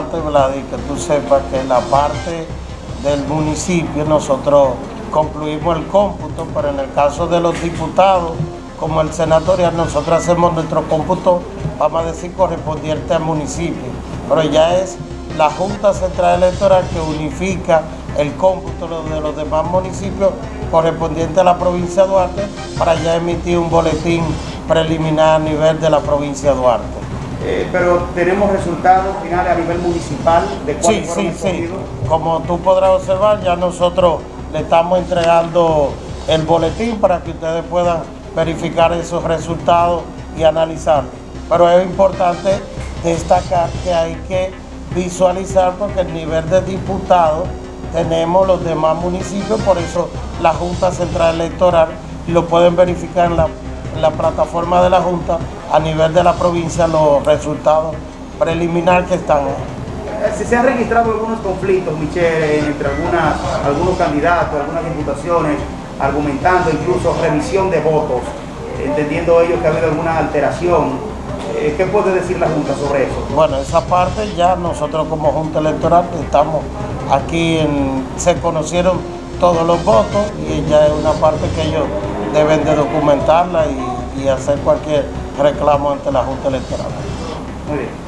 Vladi, que tú sepas que la parte del municipio nosotros concluimos el cómputo, pero en el caso de los diputados, como el senatorial, nosotros hacemos nuestro cómputo, vamos a decir, correspondiente al municipio. Pero ya es la Junta Central Electoral que unifica el cómputo de los demás municipios correspondiente a la provincia de Duarte para ya emitir un boletín preliminar a nivel de la provincia de Duarte. Eh, pero tenemos resultados finales a nivel municipal de Sí, sí, sí. Como tú podrás observar, ya nosotros le estamos entregando el boletín para que ustedes puedan verificar esos resultados y analizarlos. Pero es importante destacar que hay que visualizar porque el nivel de diputados tenemos los demás municipios, por eso la Junta Central Electoral lo pueden verificar en la, en la plataforma de la Junta a nivel de la provincia los resultados preliminares que están. Eh, Si se han registrado algunos conflictos, Michelle, entre algunas, algunos candidatos, algunas diputaciones, argumentando incluso revisión de votos, entendiendo ellos que ha habido alguna alteración. Eh, ¿Qué puede decir la Junta sobre eso? Bueno, esa parte ya nosotros como Junta Electoral estamos aquí, en, se conocieron todos los votos y ya es una parte que ellos deben de documentarla y, hacer cualquier reclamo ante la Junta Electoral. Muy bien.